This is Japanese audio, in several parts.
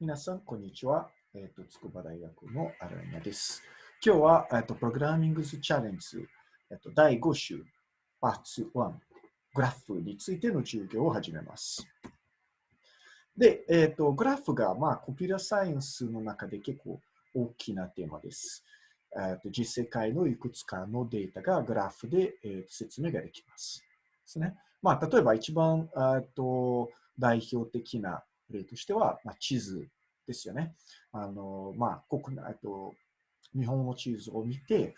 皆さん、こんにちは。えっ、と、筑波大学のアライナです。今日は、えっ、と、プログラミングズチャレンジ、えっ、と、第5週、パーツ1、グラフについての授業を始めます。で、えっ、と、グラフが、まあ、コンピュータサイエンスの中で結構大きなテーマです。えっと実世界のいくつかのデータがグラフで、えー説明ができます。ですね。まあ、例えば一番えっと代表的な例としては、まあ、地図ですよね。あのまあ、国内と日本の地図を見て、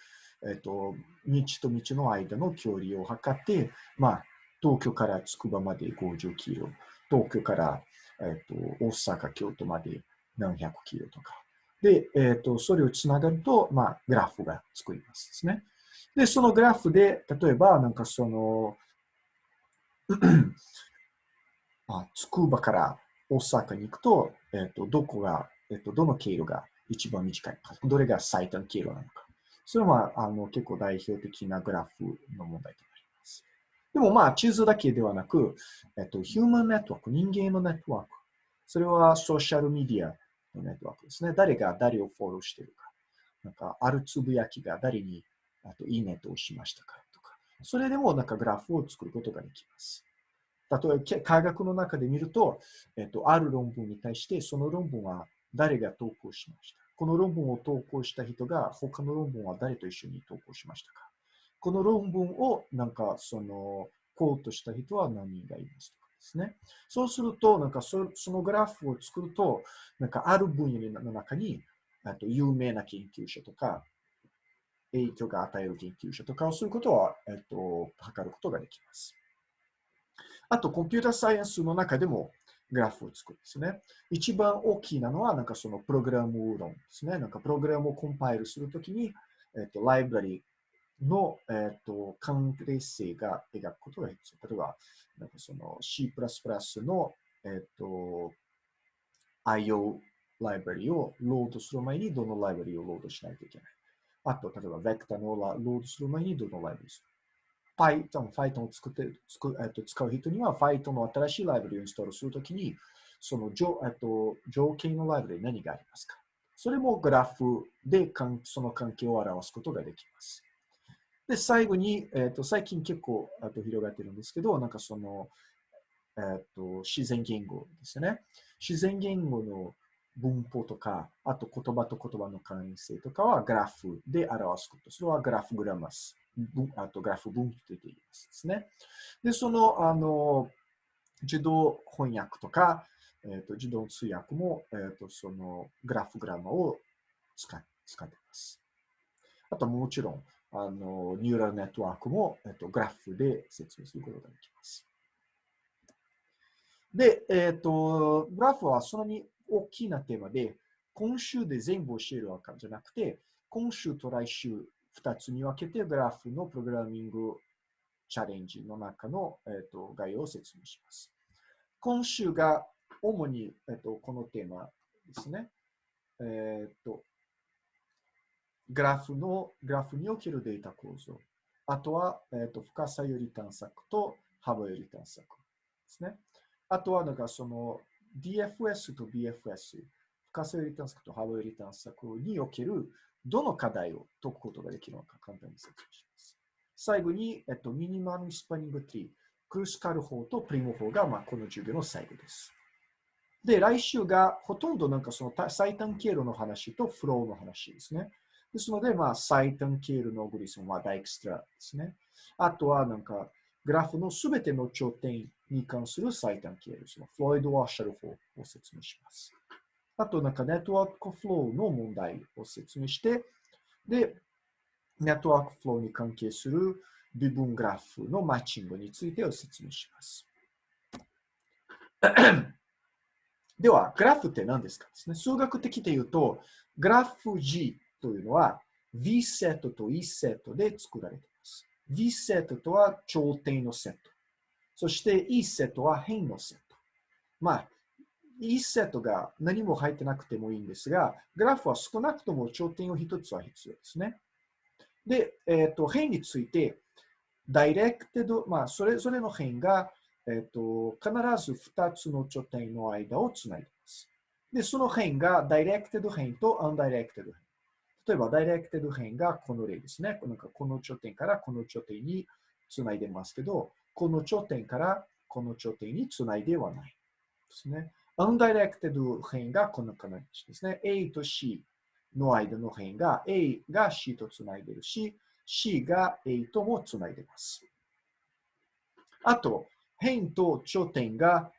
えっと、道と道の間の距離を測って、まあ、東京から筑波まで50キロ、東京から、えっと、大阪、京都まで何百キロとか。で、えっとそれをつながると、まあ、グラフが作りますですね。で、そのグラフで、例えば、なんかその、あ筑波から大阪に行くと、えっとどこが、えっとどの経路が一番短いのか、どれが最短経路なのか。それは、あの結構代表的なグラフの問題となります。でもまあ、地図だけではなく、えっと、ヒューマンネットワーク、人間のネットワーク、それはソーシャルメディアのネットワークですね。誰が誰をフォローしているか。なんか、あるつぶやきが誰にあといいねと押しましたかとか。それでもなんかグラフを作ることができます。例えば、科学の中で見ると、えっと、ある論文に対して、その論文は誰が投稿しました？この論文を投稿した人が他の論文は誰と一緒に投稿しましたか？この論文をなんかそのコートした人は何人がいますとかですね。そうすると、なんかそそのグラフを作ると、なんかある分野の中にあと有名な研究者とか、影響が与える研究者とかをすることは、えっと、測ることができます。あと、コンピュータサイエンスの中でもグラフを作るんですね。一番大きなのは、なんかそのプログラム論ですね。なんかプログラムをコンパイルするときに、えっと、ライブラリの、えっと、関連性が描くことが必要。例えば、なんかその C++ の、えっと、IO ライブラリをロードする前にどのライブラリをロードしないといけない。あと、例えば、ベクターのロードする前にどのライブラリする。Python、Python を作ってつく、えっと、使う人には Python の新しいライブラリをインストールするときに、その条,、えっと、条件のライブラリ何がありますかそれもグラフでかんその関係を表すことができます。で、最後に、えっと、最近結構あと広がってるんですけど、なんかその、えっと、自然言語ですね。自然言語の文法とか、あと言葉と言葉の関連性とかはグラフで表すこと。それはグラフグラマス。あとグラフ文と言っていますですね。で、その、あの、自動翻訳とか、えー、と自動通訳も、えー、とそのグラフグラマを使使っています。あともちろん、あのニューラルネットワークも、えー、とグラフで説明することができます。で、えっ、と、グラフはそんなに大きなテーマで、今週で全部教えるわけじゃなくて、今週と来週2つに分けてグラフのプログラミングチャレンジの中の、えー、と概要を説明します。今週が主に、えー、とこのテーマですね。えっ、と、グラフの、グラフにおけるデータ構造。あとは、えー、と深さより探索と幅より探索ですね。あとは、なんかその DFS と BFS、深さより探索と幅より探索におけるどの課題を解くことができるのか簡単に説明します。最後に、えっと、ミニマムスパニングトリー、クルスカル法とプリモ法が、まあ、この授業の最後です。で、来週がほとんどなんかその最短経路の話とフローの話ですね。ですので、まあ、最短経路のオグリスムはダイクストラですね。あとはなんか、グラフのすべての頂点に関する最短経路、そのフロイド・ワッシャル法を説明します。あと、なんかネットワークフローの問題を説明して、で、ネットワークフローに関係する微分グラフのマッチングについてを説明します。では、グラフって何ですかですね。数学的で言うと、グラフ G というのは V セットと E セットで作られています。V セットとは頂点のセット。そして E セットは辺のセット。まあ、E セットが何も入ってなくてもいいんですが、グラフは少なくとも頂点を一つは必要ですね。で、えっ、ー、と、辺について、ダイレクテド、まあ、それぞれの辺が、えっ、ー、と、必ず2つの頂点の間をつないでいます。で、その辺が directed 辺と undirected 辺。例えば、directed 辺がこの例ですね。なんかこの頂点からこの頂点につないでますけど、この頂点からこの頂点につないではないですね。Undirected 辺がこの形ですね。A と C の間の辺が A が C とつないでるし、C が A ともつないでます。あと、辺と頂点が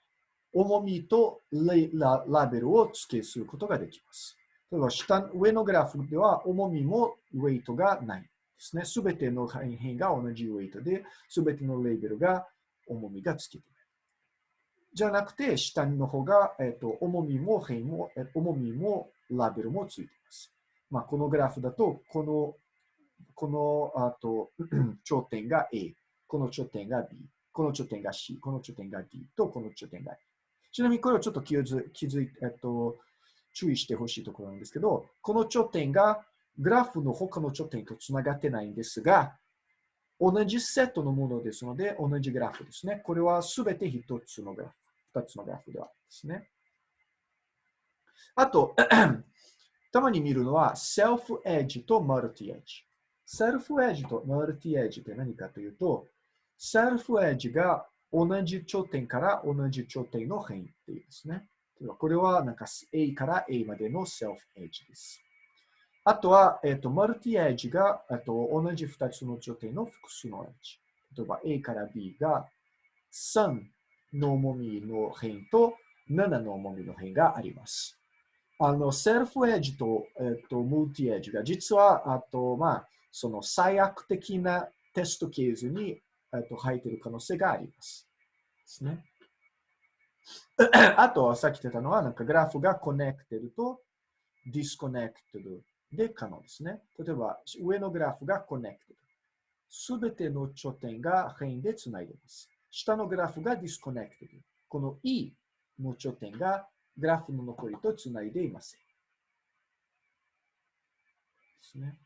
重みとラベルを付けすることができます。例えば下、上のグラフでは重みもウェイトがないですね。すべての辺が同じウェイトで、すべてのレベルが重みがつけている。じゃなくて、下の方が、えっと、重みも辺も、重みもラベルもついています。まあ、このグラフだと、この、この、あと、頂点が A、この頂点が B、この頂点が C、この頂点が D と、この頂点が E。ちなみにこれをちょっと気づ気づいえっと、注意してほしいところなんですけど、この頂点がグラフの他の頂点とつながってないんですが、同じセットのものですので、同じグラフですね。これはすべて一つのグラフ、二つのグラフではですね。あと、たまに見るのは、セルフエッジとマルティエッジ。セルフエッジとマルティエッジって何かというと、セルフエッジが同じ頂点から同じ頂点の辺っていうですね。これはなんか A から A までのセルフエッジです。あとは、えっ、ー、と、マルティエッジが、と同じ2つの頂点の複数のエッジ。例えば A から B が3の重みの辺と7の重みの辺があります。あの、 self edge と、えっ、と、 multi edge が実は、あと、まあ、その最悪的なテストケースにえっと、入っている可能性があります。ですね。あと、さっき言ったのは、なんかグラフが connected と disconnected で可能ですね。例えば、上のグラフが connected。すべての頂点が辺でつないでます。下のグラフが disconnected。この E の頂点がグラフの残りとつないでいません。ですね。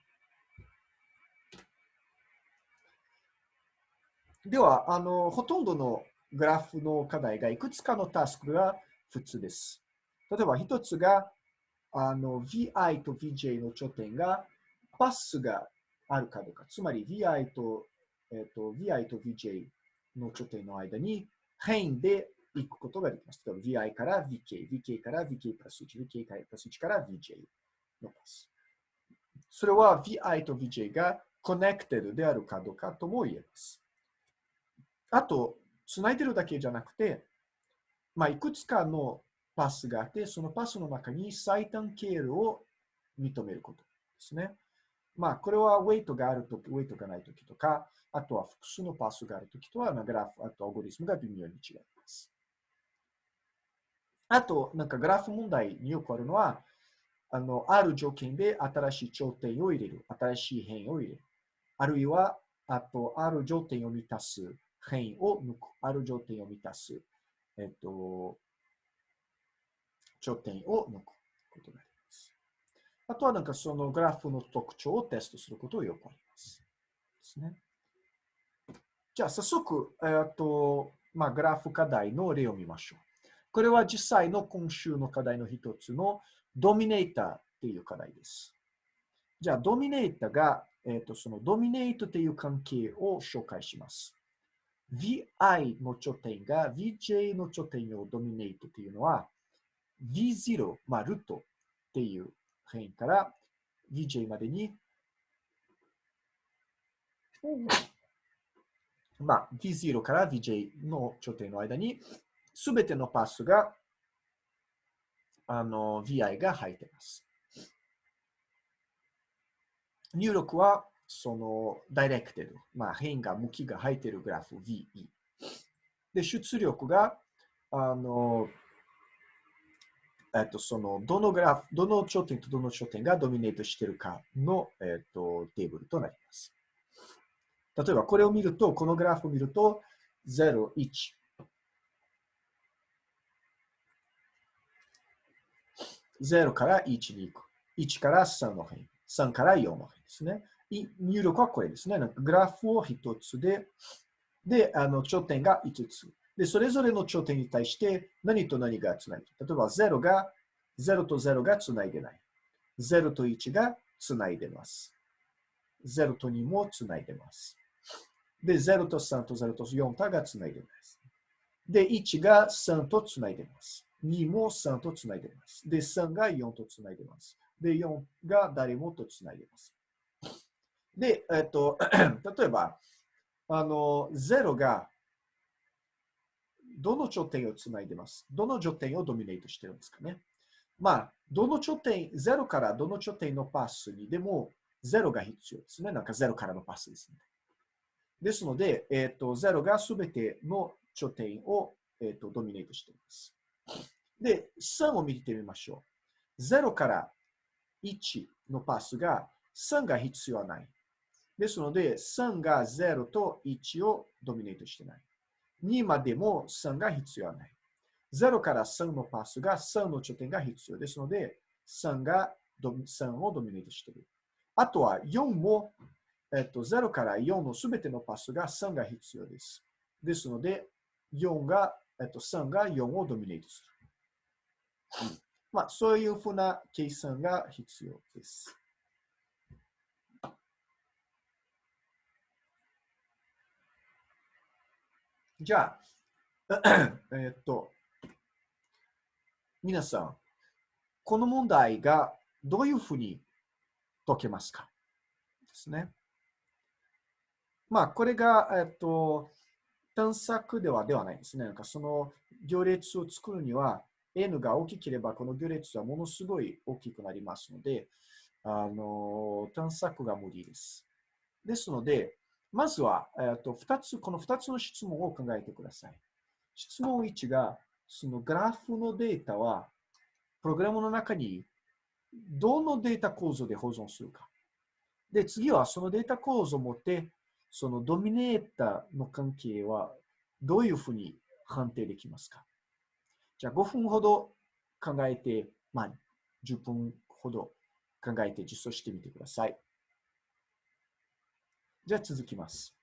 では、あの、ほとんどのグラフの課題がいくつかのタスクが普通です。例えば、一つが、あの、vi と vj の頂点がパスがあるかどうか。つまり、vi と、えっ、ー、と、vi と vj の頂点の間に変で行くことができます。例えば、vi から vk、vk から vk プラス1、vk プラス1から vj のパス。それは vi と vj がコネクテルであるかどうかとも言えます。あと、つないでるだけじゃなくて、まあ、いくつかのパスがあって、そのパスの中に最短経路を認めることですね。まあ、これはウェイトがあるとき、ウェイトがないときとか、あとは複数のパスがあるときとは、グラフ、あとアゴリスムが微妙に違います。あと、なんかグラフ問題によくあるのは、あの、ある条件で新しい頂点を入れる、新しい変を入れる。あるいは、あと、ある条件を満たす辺を抜く、ある条点を満たす、えっと、頂点を抜くことになり。あとはなんかそのグラフの特徴をテストすることをよくあります。ですね。じゃあ早速、えっと、まあ、グラフ課題の例を見ましょう。これは実際の今週の課題の一つのドミネーターっていう課題です。じゃあ、ドミネーターが、えっ、と、そのドミネートっていう関係を紹介します。vi の頂点が vj の頂点をドミネートというのは v0、まあ、ルートっていう辺から vj までに、まあ、v0 から vj の頂点の間にすべてのパスがあの vi が入っています。入力はその、ダイレクテル、まあ、変が、向きが入っているグラフ VE。で、出力が、あの、えっと、その、どのグラフ、どの頂点とどの頂点がドミネートしているかの、えっと、テーブルとなります。例えば、これを見ると、このグラフを見ると、0、1。0から1に行く。1から3の辺。3から4の辺ですね。入力はこれですね。グラフを一つで、で、あの頂点が5つ。で、それぞれの頂点に対して何と何がつながる。例えば0が0と0がつないでない。0と1がつないでます。0と2もつないでます。で、0と3と0と4がつないでます。で、1が3とつないでます。2も3とつないでます。で、3が4とつないでます。で、4が誰もとつないでます。で、えっと、例えば、あの、0がどの頂点をつないでます？どの頂点をドミネートしてるんですかね？まあ、どの頂点、0からどの頂点のパスにでも0が必要ですね。なんか0からのパスですね。ですので、えっ、ー、と、0がすべての頂点を、えーと、ドミネートしています。で、3を見てみましょう。0から1のパスが3が必要はない。ですので、3が0と1をドミネートしてない。2までも3が必要ない。0から3のパスが3の頂点が必要ですので、3が3をドミネートしている。あとは4も、えっと、0から4のすべてのパスが3が必要です。ですので、4が、えっと、3が4をドミネートする。まあ、そういうふうな計算が必要です。じゃあ、えっと、皆さん、この問題がどういうふうに解けますか？ですね。まあ、これが、えっと、探索ではではないですね。なんかその行列を作るには、n が大きければこの行列はものすごい大きくなりますので、あの探索が無理です。ですので、まずは、えー、と2つ、この2つの質問を考えてください。質問1が、そのグラフのデータは、プログラムの中にどのデータ構造で保存するか。で、次はそのデータ構造を持って、そのドミネーターの関係はどういうふうに判定できますかじゃあ5分ほど考えて、まあ10分ほど考えて実装してみてください。じゃあ続きます。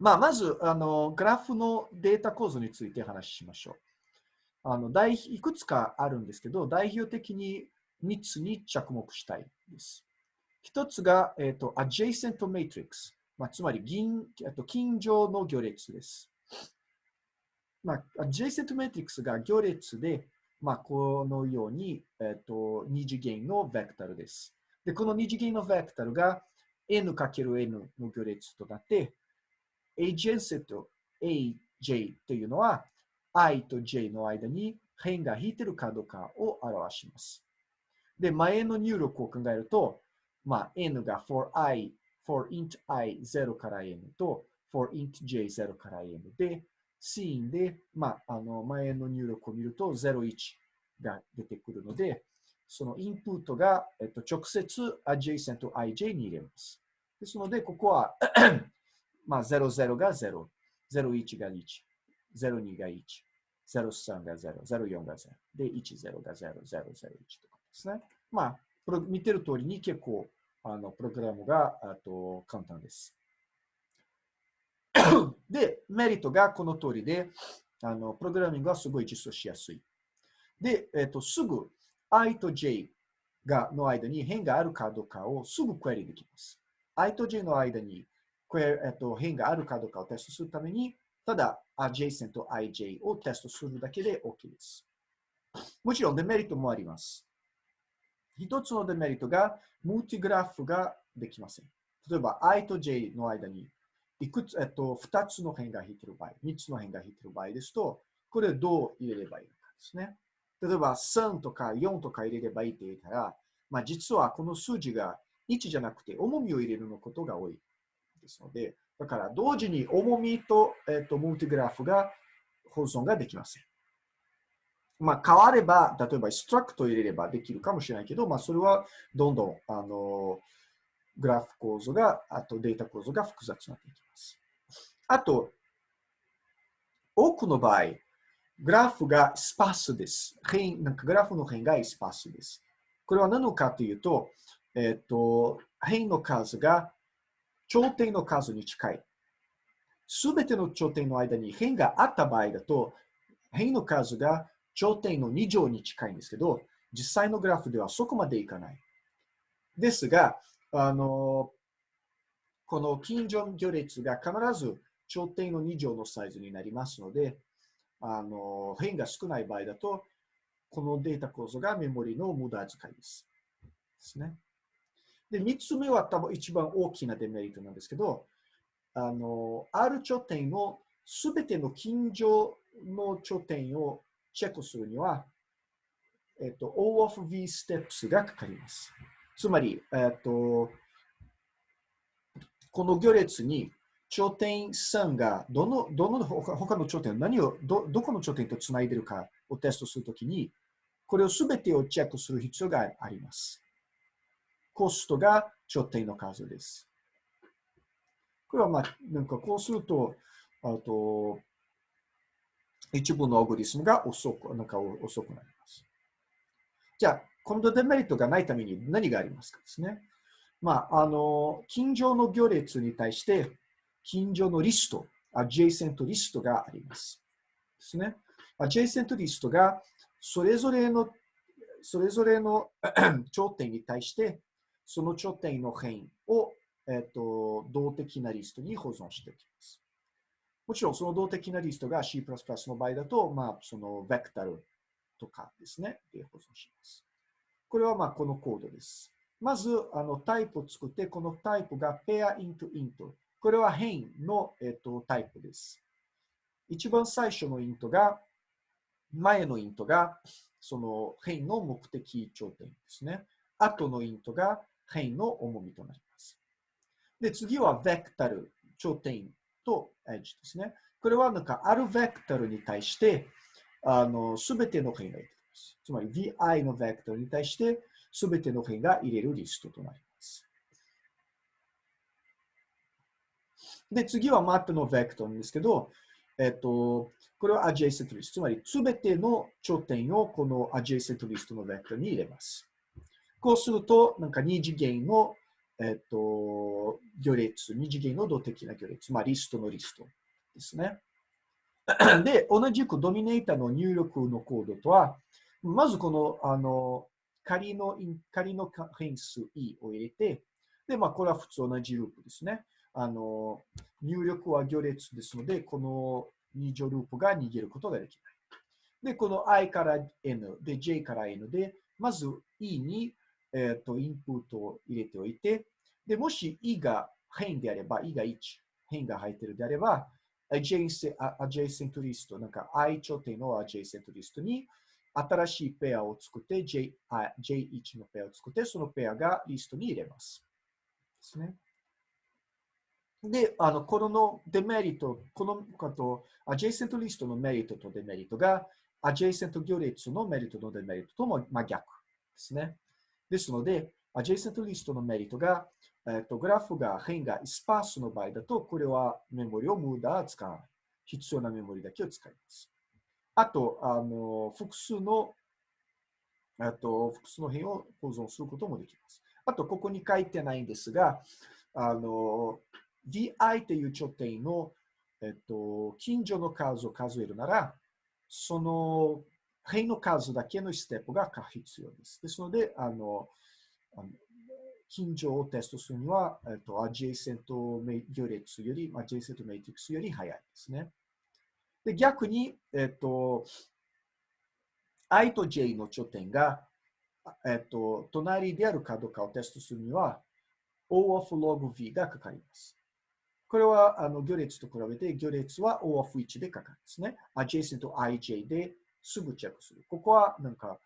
まあ、まずあの、グラフのデータ構造について話しましょう。あの大いくつかあるんですけど、代表的に3つに着目したいです。1つが、えーと、adjacent matrix、まあ、つまり銀と近所の行列です。まあ、adjacent matrix が行列で、まあ、このように、えーと、二次元のベクタルです。で、この二次元のベクタルが n×n の行列となって、agent と aj というのは i と j の間に辺が引いてるかどうかを表します。で、前の入力を考えると、まあ、n が for i, for int i 0から n と for int j 0から n で、シーンで、まあ、あの前の入力を見ると01が出てくるので、そのインプットが、えっと、直接 adjacent ij に入れます。ですので、ここは まあ、00が0、01が1、02が1、03が0、04が0、で、10が0、001とかですね。まあ、見てる通りに結構、あの、プログラムが、あと、簡単です。で、メリットがこの通りで、あの、プログラミングはすごい実装しやすい。で、えっ、と、すぐ i と j がの間に変があるかどうかをすぐクエリできます。i と j の間にクエ、えっと、変があるかどうかをテストするために、ただ adjacent と ij をテストするだけで OK です。もちろんデメリットもあります。一つのデメリットが、ムーティグラフができません。例えば i と j の間にいくつ、えっと、2つの辺が引いている場合、3つの辺が引いている場合ですと、これをどう入れればいいのかですね。例えば3とか4とか入れればいいって言ったら、まあ、実はこの数字が1じゃなくて重みを入れるのことが多いですので、だから同時に重みと,、えーと、ムーティグラフが保存ができません。まあ、変われば、例えばストラクト入れればできるかもしれないけど、まあ、それはどんどんあのグラフ構造が、あとデータ構造が複雑になっていきます。あと、多くの場合、グラフがスパスです。なんかグラフの辺がスパスです。これは何のかというと、えっ、ー、と、辺の数が頂点の数に近い。すべての頂点の間に辺があった場合だと、辺の数が頂点の2乗に近いんですけど、実際のグラフではそこまでいかない。ですが、あの、この近所行列が必ず頂点の2乗のサイズになりますので、あの変が少ない場合だと、このデータ構造がメモリの無駄遣いです。ですね。で、3つ目は多分一番大きなデメリットなんですけど、あの、R 頂点のすべての近所の頂点をチェックするには、えっと、O of V steps がかかります。つまり、えっと、この行列に頂点3がどの、どの他の頂点、何をど、どこの頂点とつないでるかをテストするときに、これをすべてをチェックする必要があります。コストが頂点の数です。これはまあ、なんかこうすると、あと、一部のオグリスムが遅く、なんか遅くなります。じゃあ、今度デメリットがないために何がありますかですね。まあ、あの、近所の行列に対して、近所のリスト、アジェイセントリストがあります。ですね。アジェイセントリストが、それぞれの、それぞれの 頂点に対して、その頂点の辺を、えっ、と、動的なリストに保存していきます。もちろん、その動的なリストが C++ の場合だと、まあ、そのベクタルとかですね、で保存します。これは、まあ、このコードです。まず、あの、タイプを作って、このタイプが pair into int。これは変の、えっと、タイプです。一番最初のイントが、前のイントが、その変の目的頂点ですね。後のイントが変の重みとなります。で、次はベクタル、頂点とエッジですね。これはなんか、あるベクタルに対して、あの、すべての変が入れています。つまり、vi のベクタルに対して、すべての変が入れるリストとなります。で、次はマップのベクトルですけど、えっと、これは adjacent list。つまり、すべての頂点をこの adjacent list のベクトルに入れます。こうすると、なんか二次元の、えっと、行列、二次元の動的な行列、まあ、リストのリストですね。で、同じくドミネーターの入力のコードとは、まずこの、あの、仮の、仮の変数 e を入れて、で、まあ、これは普通同じループですね。あの、入力は行列ですので、この二乗ループが逃げることができない。で、この i から n で j から n で、まず e に、えーと、インプットを入れておいて、で、もし e が変であれば、e が1、変が入ってるであれば、adjacent, adjacent list、なんか i 頂点の adjacent list に新しいペアを作って、J、J1 のペアを作って、そのペアがリストに入れます。ですね。で、あの、このデメリット、このこと、アジェイセントリストのメリットとデメリットが、アジェイセント行列のメリットとデメリットとも真逆ですね。ですので、アジェイセントリストのメリットが、えっと、グラフが変がスパースの場合だと、これはメモリを無駄使わない。必要なメモリだけを使います。あと、あの、複数の、あと、複数の辺を保存することもできます。あと、ここに書いてないんですが、あの、DI という頂点の、えっと、近所の数を数えるなら、その辺の数だけのステップが必要です。ですので、あの、あの近所をテストするには、えっと、adjacent 行列より、adjacent matrix より早いですね。で、逆に、えっと、i と j の頂点が、えっと、隣であるかどうかをテストするには、O of log v がかかります。これはあの行列と比べて、行列は O of 1でかかるんですね。adjacent ij ですぐチェックする。ここはなんか、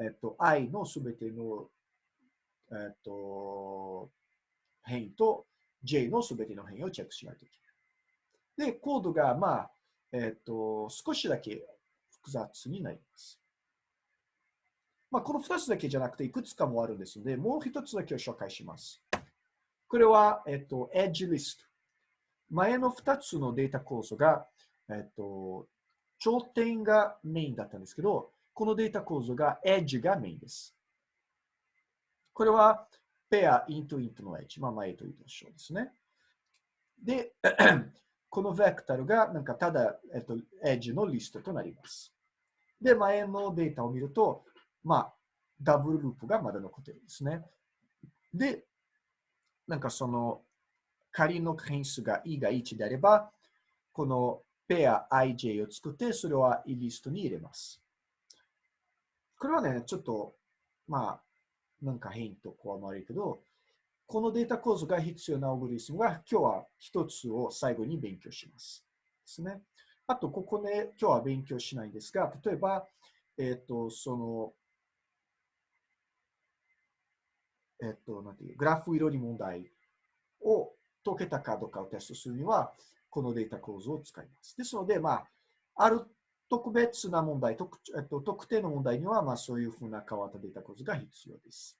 えっと、i のすべての、えっと、変異と j のすべての変異をチェックしないといけない。で、コードが、まあ、えっと、少しだけ複雑になります。まあ、この2つだけじゃなくて、いくつかもあるんですので、もう1つだけを紹介します。これは、えっと、Edge List。前の2つのデータ構造が、えっと、頂点がメインだったんですけど、このデータ構造が Edge がメインです。これは、ペア、イントイントの Edge。まあ、前と一緒ですね。で、このベクタルが、なんかただ、えっと、Edge のリストとなります。で、前のデータを見ると、まあ、ダブルループがまだ残ってるんですね。で、なんかその、仮の変数が e が1であれば、このペア ij を作って、それは e リストに入れます。これはね、ちょっと、まあ、なんか変とこう思われるけど、このデータ構造が必要なオグリスムが今日は一つを最後に勉強します。ですね。あと、ここね、今日は勉強しないんですが、例えば、えっ、ー、と、その、えっ、ー、と、なんていう、グラフ色に問題を解けたかどうかをテストするには、このデータ構造を使います。ですので、まあ、ある特別な問題、特,、えっと、特定の問題には、まあ、そういうふうな変わったデータ構造が必要です。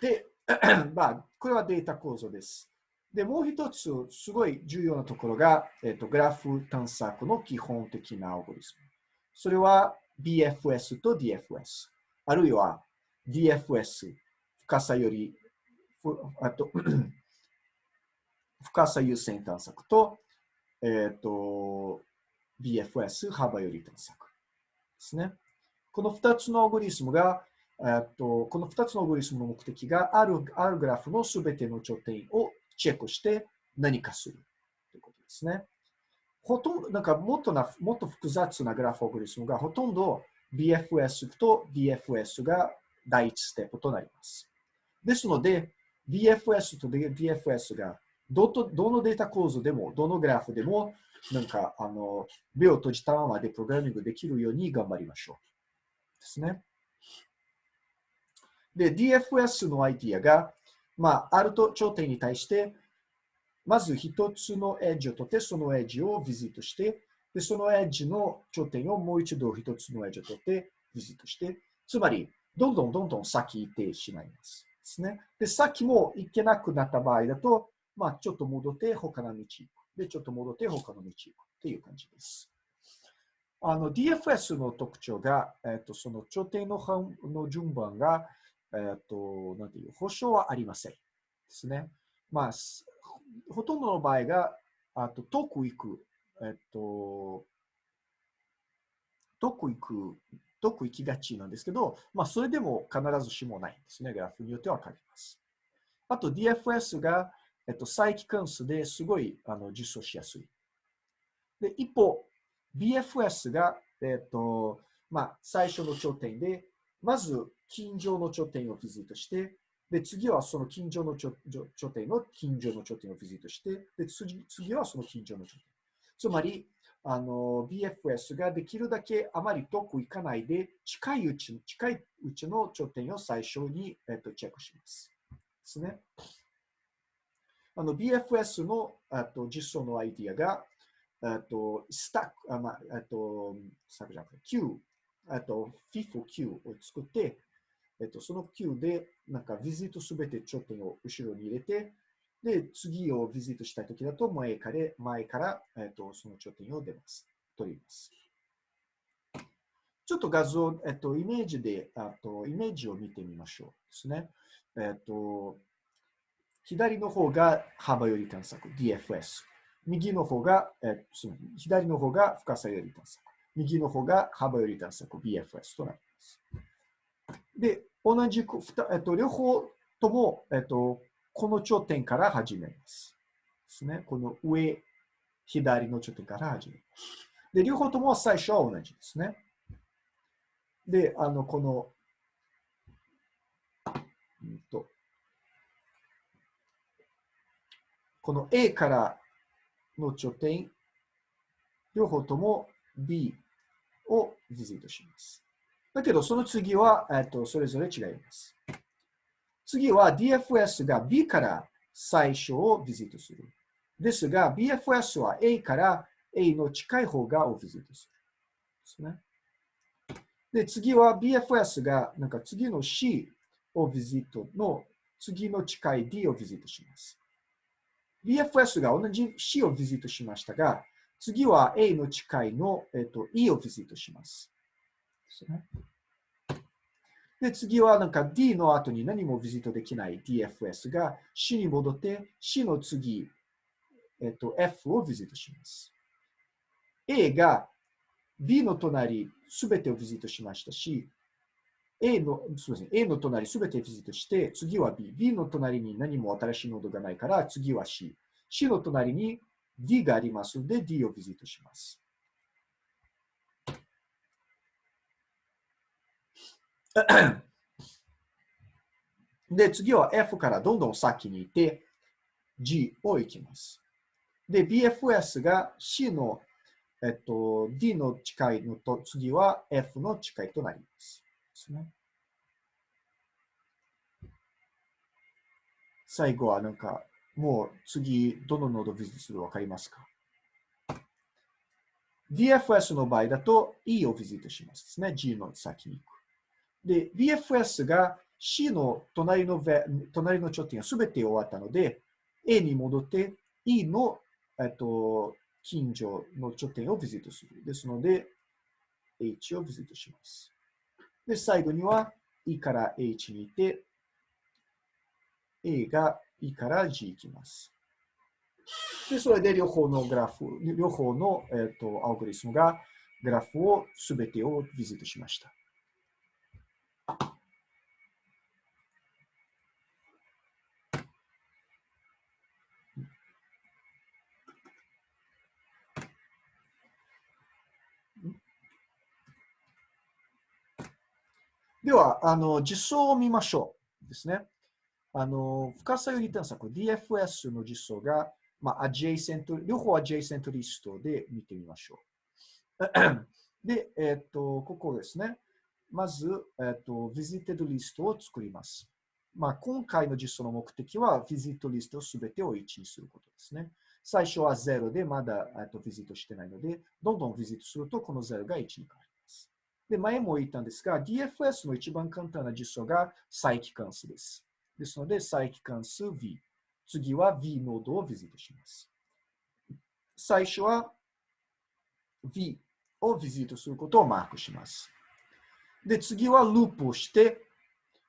で、まあ、これはデータ構造です。で、もう一つ、すごい重要なところが、えっと、グラフ探索の基本的なアオゴリスム。それは BFS と DFS。あるいは DFS、深さより、あと 深さ優先探索と、えっ、と、BFS、幅より探索ですね。この2つのアオゴリスムが、えっと、この2つのアオゴリスムの目的がある、あるグラフのすべての頂点をチェックして何かするということですね。ほとんど、なんかもっとな、もっと複雑なグラフアオゴリスムがほとんど BFS と DFS が第一ステップとなります。ですので、BFS と DFS がどとどのデータ構造でも、どのグラフでも、なんか、あの、目を閉じたままでプログラミングできるように頑張りましょう。ですね。で、DFS のアイディアが、まあ、あると頂点に対して、まず一つのエッジを取って、そのエッジをビジットして、で、そのエッジの頂点をもう一度一つのエッジを取ってビジットして、つまり、どんどんどんどん先行ってしまいます。ですね。で、先も行けなくなった場合だと、まあ、ちょっと戻って他の道行く。で、ちょっと戻って他の道行くっていう感じです。あの、DFS の特徴が、えっ、と、その頂点のの順番が、えっ、と、なんていう、保証はありません。ですね。まあ、ほとんどの場合が、あと、遠く行く、えっ、と、遠く行く、遠く行きがちなんですけど、まあ、それでも必ずしもないんですね。グラフによっては変わります。あと、DFS が、えっと、再帰関数ですごいあの実装しやすい。で、一方、BFS が、えっと、まあ、最初の頂点で、まず、近所の頂点をビジットして、で、次はその近所の頂点の近所の頂点をビジットして、で、次次はその近所の頂点。つまり、あの、BFS ができるだけあまり遠く行かないで、近いうち、近いうちの頂点を最初に、えっと、チェックします。ですね。あの BFS のあと実装のアイディアが、あとスタック、あまあ、あと、スタックじゃなくて Q、あと FIFO Q を作って、えっと、その Q で、なんか、ビジットすべて頂点を後ろに入れて、で、次をビジットしたいときだと、前から、前から、えっと、その頂点を出ます。取ります。ちょっと画像、えっと、イメージで、あと、イメージを見てみましょうですね。えっと、左の方が幅より探索、DFS。右の方が、えー、左の方が深さより探索。右の方が幅より探索、BFS となります。で、同じく、えっと、両方とも、えっと、この頂点から始めます。ですね。この上、左の頂点から始めます。で、両方とも最初は同じですね。で、あの、この、うんと、この A からの頂点、両方とも B をビジットします。だけど、その次は、えっと、それぞれ違います。次は DFS が B から最初をビジットする。ですが、BFS は A から A の近い方がをビジットする。ですね。で、次は BFS がなんか次の C をビジットの次の近い D をビジットします。BFS が同じ C をビジットしましたが、次は A の近いの、えっと、E をビジットします。ですね、で次はなんか D の後に何もビジットできない DFS が C に戻って C の次、えっと、F をビジットします。A が B の隣すべてをビジットしましたし、A の、すみません、A の隣すべてビジットして、次は B。B の隣に何も新しいノードがないから、次は C。C の隣に D がありますので、D をビジットします。で、次は F からどんどん先に行って、G を行きます。で、BFS が C の、えっと、D の近いのと、次は F の近いとなります。ですね。最後はなんか、もう次、どのノードをビジネスするわかりますか ?DFS の場合だと E をビジットしますですね。G の先に行く。で、BFS が C の隣の隣の頂点がすべて終わったので、A に戻って E の、えっと、近所の頂点をビジットする。ですので、H をビジットします。で、最後には E から H に行って、A が E から G 行きます。で、それで両方のグラフ、両方の、えーと、アオグリスムがグラフをすべてをビジットしました。では、あの、実装を見ましょう。ですね。あの、深さ優先探索、DFS の実装が、まあ、 adjacent、両方 adjacent list で見てみましょう。で、えっ、と、ここですね。まず、えっ、と、 visited list を作ります。まあ、今回の実装の目的は、 visit list すべてを1にすることですね。最初は0でまだ、えっと、 visit してないので、どんどん visit すると、この0が1に変わる。で、前も言ったんですが、DFS の一番簡単な実装が再帰関数です。ですので、再帰関数 V。次は V ノードをビジットします。最初は V をビジットすることをマークします。で、次はループをして、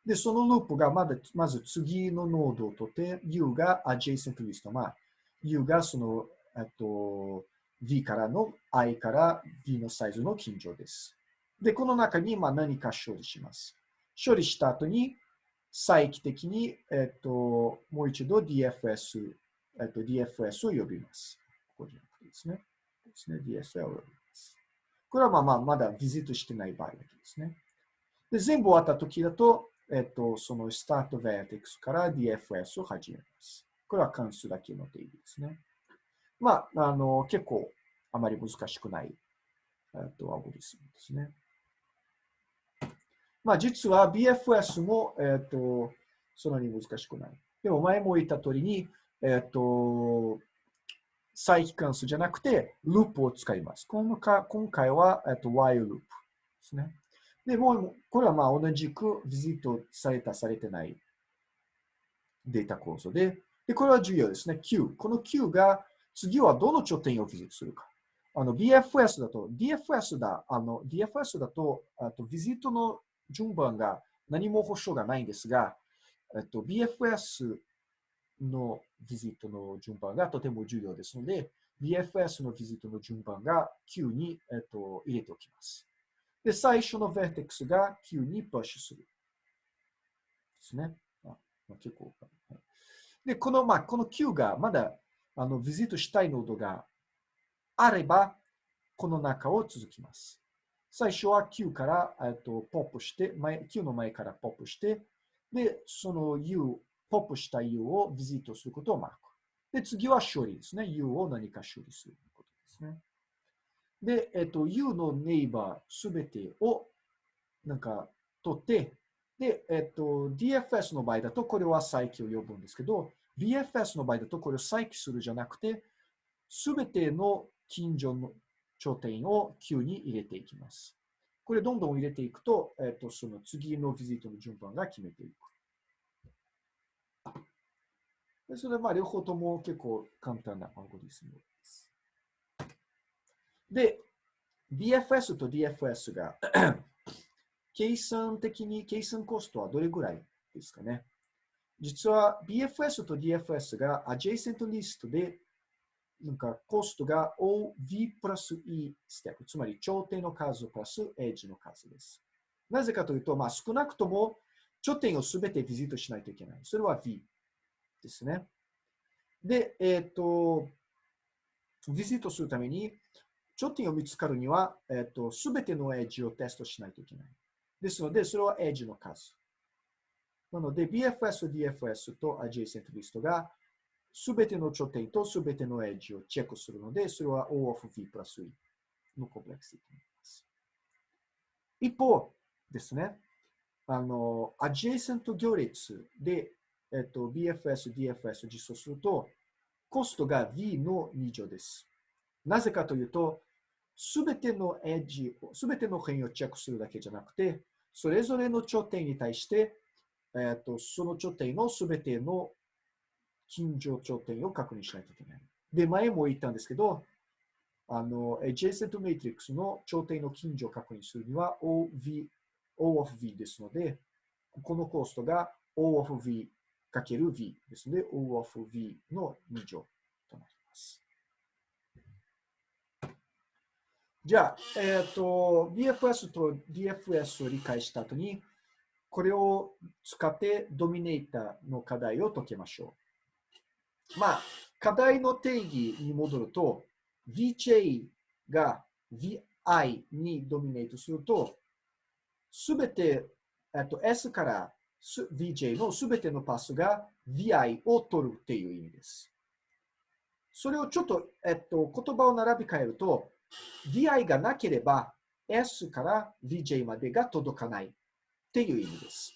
で、そのループがまだまず次のノードを取って、U が adjacent list。まあ、U がその、えっと、V からの I から V のサイズの近所です。で、この中にまあ何か処理します。処理した後に、再帰的に、えっと、もう一度 DFS、えっと、DFS を呼びます。ここじゃなくてですね。ですね。DFS を呼びます。これはまあまあまだビジットしてない場合だけですね。で、全部終わった時だと、えっと、そのスタートベーテックスから DFS を始めます。これは関数だけの定義ですね。まあ、あの、結構あまり難しくない、えっと、アゴリスムですね。まあ、実は BFS も、えっ、ー、と、そんなに難しくない。でも前も言った通りに、えっ、ー、と、再帰関数じゃなくて、ループを使います。今回今回は、えっ、ー、と、while ループですね。で、もう、これはまあ同じくビジットされた、されてないデータ構造で、で、これは重要ですね。Q。この Q が次はどの頂点をビジットするか。あの、BFS だと、DFS だ、あの、DFS だと、あと、ビジットの順番が何も保証がないんですが、えっと、BFS のビジットの順番がとても重要ですので、BFS のビジットの順番が Q に、えっと、入れておきます。で、最初の Vertex が Q にプッシュする。ですね。あまあ、結構、で、この、まあ、この Q がまだあのビジットしたいノードがあれば、この中を続きます。最初は Q から、えっと、ポップして、前 Q の前からポップして、で、その U、ポップした U をビジットすることをマーク。で、次は処理ですね。U を何か処理することですね。で、えっと、U のネイバーすべてをなんか取って、で、えっと、DFS の場合だとこれは再起を呼ぶんですけど、BFS の場合だとこれを再起するじゃなくて、すべての近所の頂点を Q に入れていきます。これどんどん入れていくと、えっ、ー、と、その次のビジットの順番が決めていく。でそれは両方とも結構簡単なアルゴリスムです。で、BFS と DFS が 計算的に、計算コストはどれぐらいですかね。実は BFS と DFS が adjacent list でなんかコストが OV プラス E ステップ、つまり頂点の数プラスエッジの数です。なぜかというと、まあ、少なくとも頂点をすべてビジットしないといけない。それは V ですね。で、えっ、ー、と、ビジットするために、頂点を見つかるには、えっ、ー、と、すべてのエッジをテストしないといけない。ですので、それはエッジの数。なので、BFS、DFS と adjacent list がすべての頂点とすべてのエッジをチェックするので、それは O of V プラス E のコンプレクシティになります。一方ですね、あの、adjacent 行列で、えっと、BFS、DFS を実装すると、コストが V の2乗です。なぜかというと、すべてのエッジ、すべての変異をチェックするだけじゃなくて、それぞれの頂点に対して、えっと、その頂点のすべての近所頂点を確認しないといけない。で、前も言ったんですけど、あの、adjacent matrix の頂点の近所を確認するには OV、O of V ですので、このコーストが O of V かける V ですので、O of V の2乗となります。じゃあ、えっ、ー、と、BFS と DFS を理解した後に、これを使ってドミネーターの課題を解けましょう。まあ、課題の定義に戻ると、VJ が VI にドミネートすると、すべて、えっと、S から VJ のすべてのパスが VI を取るっていう意味です。それをちょっと、えっと、言葉を並び替えると、VI がなければ S から VJ までが届かないっていう意味です。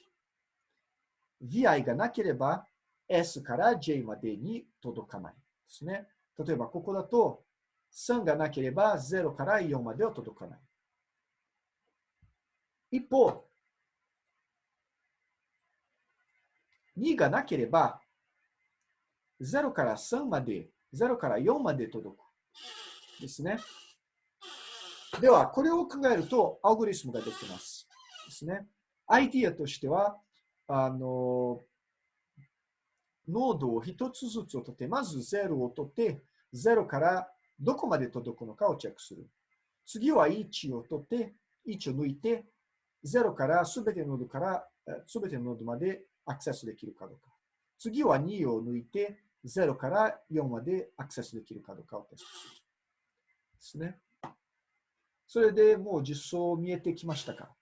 VI がなければ S から J までに届かないですね。例えば、ここだと、3がなければ0から4までは届かない。一方、2がなければ、0から3まで、0から4まで届く。ですね。では、これを考えると、アルゴリスムができます。ですね。アイディアとしては、あの、ノードを一つずつを取って、まず0を取って、0からどこまで届くのかをチェックする。次は1を取って、1を抜いて、0からすべてのノードから、すべてのノードまでアクセスできるかどうか。次は2を抜いて、0から4までアクセスできるかどうかをテストする。ですね。それでもう実装見えてきましたか？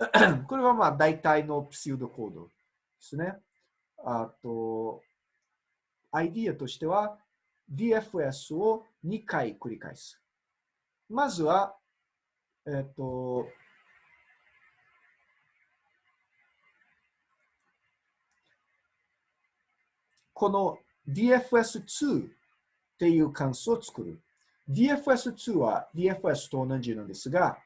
これはまあ大体のプシュードコードですね。あと、アイディアとしては DFS を2回繰り返す。まずは、えっと、この DFS2 っていう関数を作る。DFS2 は DFS と同じなんですが、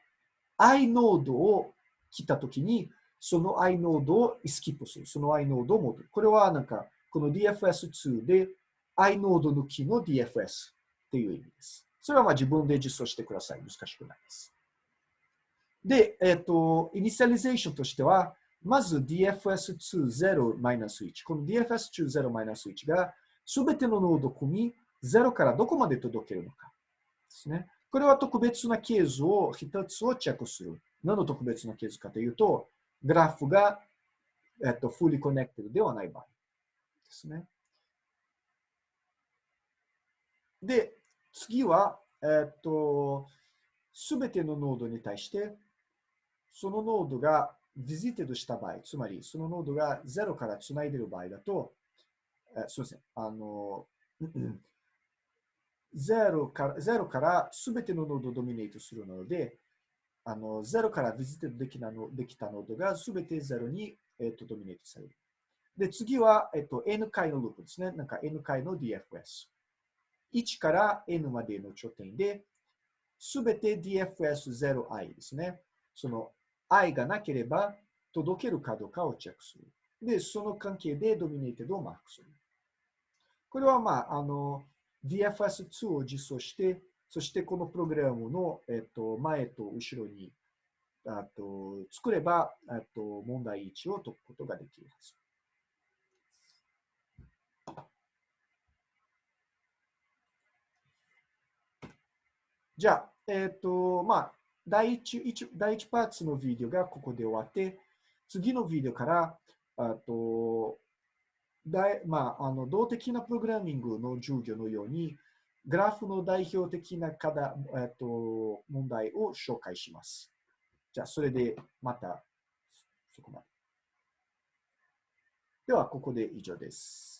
i ノードを来たときに、その i ノードをスキップする。その i ノードを戻る。これはなんか、この DFS2 で i ノード抜きの DFS っていう意味です。それはまあ自分で実装してください。難しくないです。で、えっ、ー、と、 initialization としては、まず DFS20-1。この DFS20-1 がすべてのノード組み、0からどこまで届けるのか。ですね。これは特別なケースを一つをチェックする。何の特別なケースかというと、グラフが、えっと、fully connected ではない場合ですね。で、次は、えっと、すべてのノードに対して、そのノードが visited した場合、つまりそのノードが0からつないでいる場合だと、えすみません、あの、0から0からすべてのノードを dominate するので、あの、0から visited できたのできたノードがすべて0に、えっと、 dominate される。で、次は、えっと、n 回のループですね。なんか n 回の DFS。1から n までの頂点で、すべて DFS0i ですね。その i がなければ届けるかどうかをチェックする。で、その関係でドミネーテッドをマークする。これは、まあ、あの、DFS2 を実装して、そしてこのプログラムの、えっと、前と後ろにあと作ればあと問題1を解くことができます。じゃあ、えっ、と、まあ、第 1, 第一パーツのビデオがここで終わって、次のビデオから、あと、だいまあ、あの動的なプログラミングの授業のように、グラフの代表的な課題、えっと、問題を紹介します。じゃあ、それでまた、そこまで。では、ここで以上です。